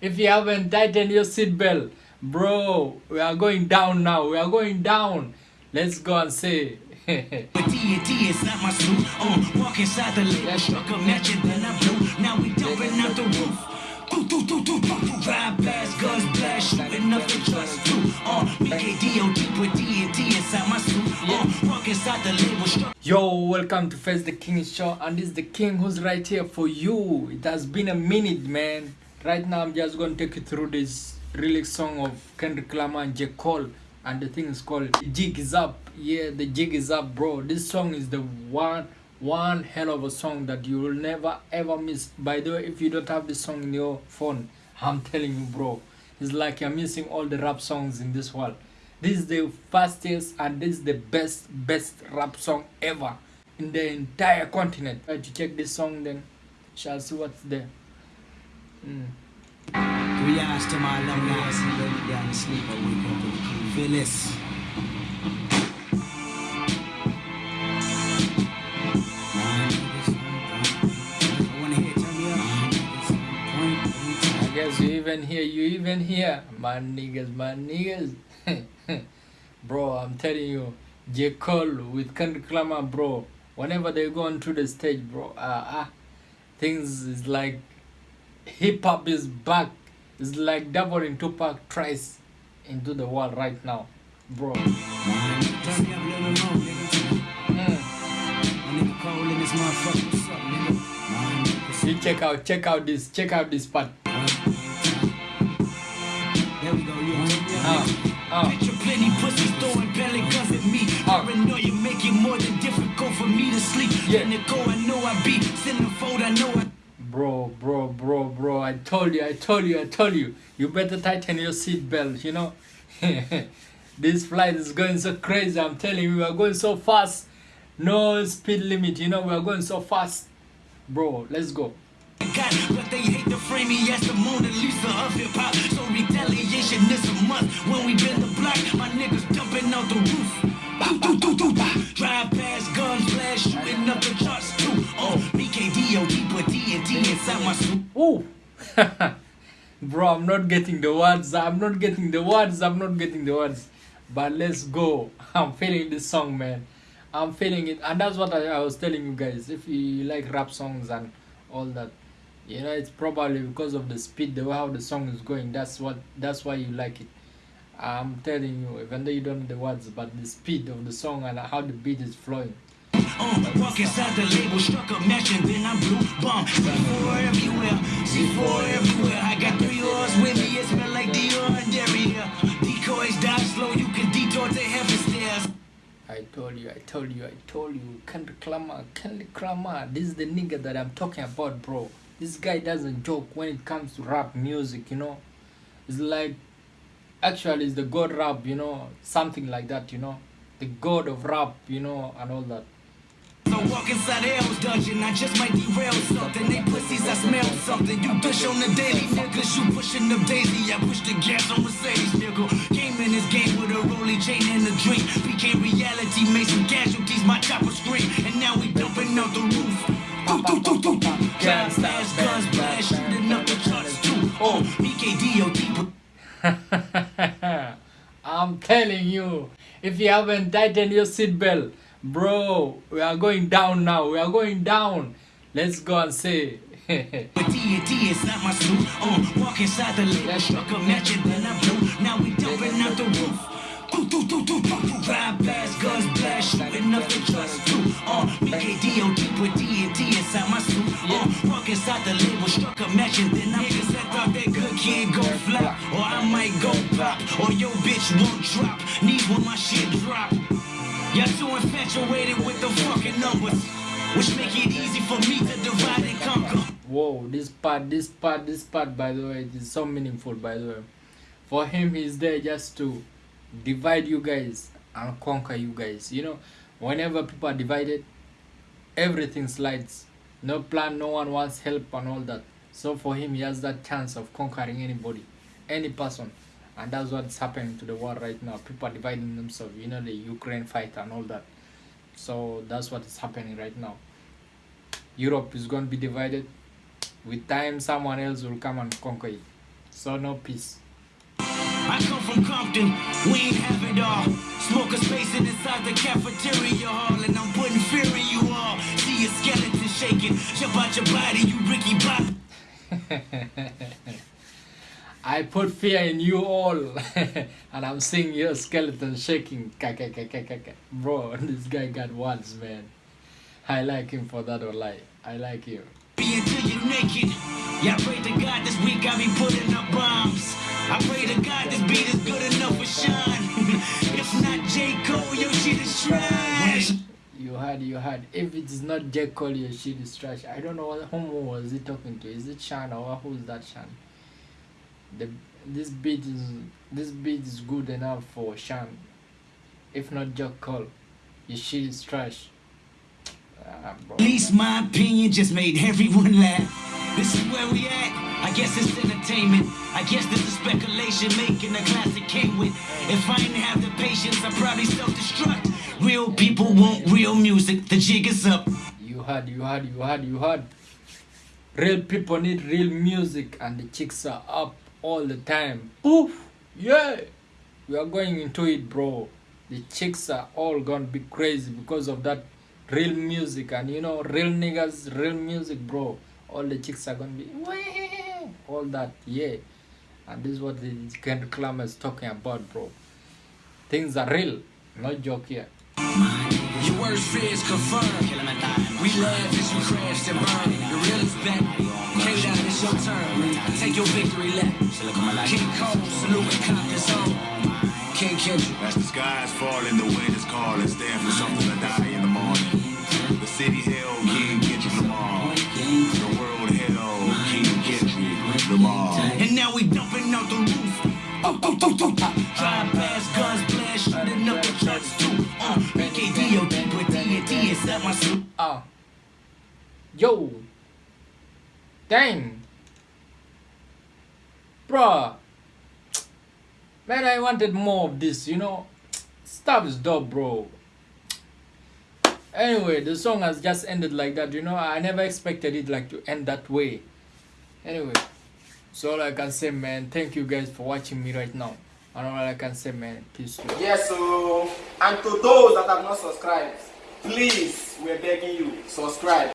If you haven't tightened your seatbelt, bro, we are going down now. We are going down. Let's go and say. But D&D is not my suit. Uh, walk inside the label, struck a match and then I blew. Now we jumping out the roof. Do, do, do, do, do. Drive past, guns blast, shooting up the trust too. Uh, me K-Dot, put D&D inside my suit. Uh, walk inside the label, Yo, welcome to Face the King Show, and this is the King who's right here for you. It has been a minute, man. Right now, I'm just going to take you through this relic song of Kendrick Lamar and J. Cole, and the thing is called "The Jig Is Up." Yeah, the jig is up, bro. This song is the one, one hell of a song that you will never ever miss. By the way, if you don't have this song in your phone, I'm telling you, bro, it's like you're missing all the rap songs in this world. This is the fastest and this is the best, best rap song ever in the entire continent. Try to check this song, then shall see what's there. Mm. Three eyes to my long eyes, and lay down to sleep. I wake up and feel this. I hear, me guess you even here, you even here, my niggas, my niggas. bro, I'm telling you, J. Cole with Kendrick Lamar, bro. Whenever they go onto the stage, bro, uh, uh, things is like hip hop is back. It's like doubling Tupac tries into the world right now, bro. Turn me up a little more, nigga. Mm. My nigga Cole in this motherfucker. What's up, nigga? My nigga, You check out, check out this, check out this part. There we go, you turn me up, Uh, uh. Picture plenty pussies throwing belly guns at me. Uh. Paranoia make it more than difficult for me to sleep. Yeah. In the go, I know I be. Centerfold, I know I. Bro, bro, bro, bro, I told you, I told you, I told you. You better tighten your seatbelt, you know? this flight is going so crazy, I'm telling you, we are going so fast. No speed limit, you know, we are going so fast. Bro, let's go. But they hate to frame me as the Lisa of hip hop. So retaliation is a must. When we been the block, my niggas jumping out the roof. Drive past, guns blast, shooting up the Ooh! Bro, I'm not getting the words, I'm not getting the words, I'm not getting the words. But let's go. I'm feeling this song, man. I'm feeling it. And that's what I, I was telling you guys. If you like rap songs and all that, you know, it's probably because of the speed, the way how the song is going. That's what that's why you like it. I'm telling you, even though you don't know the words, but the speed of the song and how the beat is flowing. Walk inside the label, struck a match and then I blew bomb. C4 everywhere, C4 everywhere. I got three oars with me, it smell like Dior and. Decoys slow, you can detour to heaven stairs. I told you, I told you, I told you. Kendrick Lamar, Kendrick Lamar. This is the nigga that I'm talking about, bro. This guy doesn't joke when it comes to rap music, you know. It's like, actually, it's the god rap, you know, something like that, you know. The god of rap, you know, and all that. So walk inside hell's dungeon, I just might derail something. They pussies, I smell something. You push on the daily, niggas. You pushing the daisy, I push the gas on Mercedes, nigga. Came in this game with a rolling chain and a drink. Became reality, made some casualties, my chopper scream. And now we dumping out the roof. Guns blast, shooting up the charts too. Oh, I'm telling you, if you haven't tightened your seatbelt, bro, we are going down now. We are going down. Let's go and say. Is not my suit. Uh, walk inside the label, struck a match and then I blew. Now we jumping out the roof. Do, do, do, do, do. Drive past, guns blast, shooting up the trust too. Uh, BKDOD, put D&D inside my suit. Uh, walk inside the label, struck a match and then I Niggas that thought that good kid go flop. Or I might go pop. Or your bitch won't drop. Knees when my shit drop. Y'all too infatuated with the fucking numbers. Which make it easy for me to divide and conquer. Whoa, this part, this part, this part, by the way, it is so meaningful, by the way. For him, he's there just to divide you guys and conquer you guys. You know, whenever people are divided, everything slides. No plan, no one wants help, and all that. So for him, he has that chance of conquering anybody, any person. And that's what's happening to the world right now. People are dividing themselves, you know, the Ukraine fight and all that. So that's what is happening right now. Europe is going to be divided. With time, someone else will come and conquer it. So no peace. I come from Compton, we ain't have it all. Smoke a space inside the cafeteria hall, and I'm putting fear in you all. See your skeleton shaking, jump out your body, you Ricky Bobby. I put fear in you all, and I'm seeing your skeleton shaking. Bro, this guy got words, man. I like him for that, or lie. I like him. Be until you're naked. Yeah, I pray to God this week I be putting up bombs. I pray to God this beat is good enough for Sean. if not J. Cole, your shit is trash. You heard, you had. If it is not J. Cole, your shit is trash. I don't know what whom was he talking to. Is it Shan or who's that Shan? The this beat is this beat is good enough for Shan. If not J. Cole, your shit is trash. Ah. At least my opinion just made everyone laugh. This is where we at. I guess it's entertainment. I guess this is speculation making a classic came with. If I didn't have the patience, I'd probably self-destruct. Real people want real music. The jig is up. You had, you had, you had, you had. Real people need real music, and the chicks are up all the time. Poof! Yeah! We are going into it, bro. The chicks are all gonna be crazy because of that real music, and you know, real niggas, real music, bro. All the chicks are gonna be "Wah!" all that, yeah. And this is what the Kendrick Lamar is talking about, bro. Things are real, no joke here. Your worst fears confirmed. We laugh as you crash and burn. The real is back. K-Dot, it's your turn. Take your victory lap. King Cole, salute and cop his own. King Kendrick. As the skies falling, the wind is calling, stand for something to die in the morning. The city hell, King Kendrick Lamar. The world hell, King Kendrick Lamar. And now we dumping out the roof. Oh, oh, oh, oh, oh. Drive Yo. Dang. Bruh. Man, I wanted more of this, you know. Stuff is dope, bro. Anyway, the song has just ended like that, you know. I never expected it like to end that way. Anyway, so all I can say, man, thank you guys for watching me right now. And all I can say, man, peace. Yes, so and to those that have not subscribed, please, we're begging you, subscribe.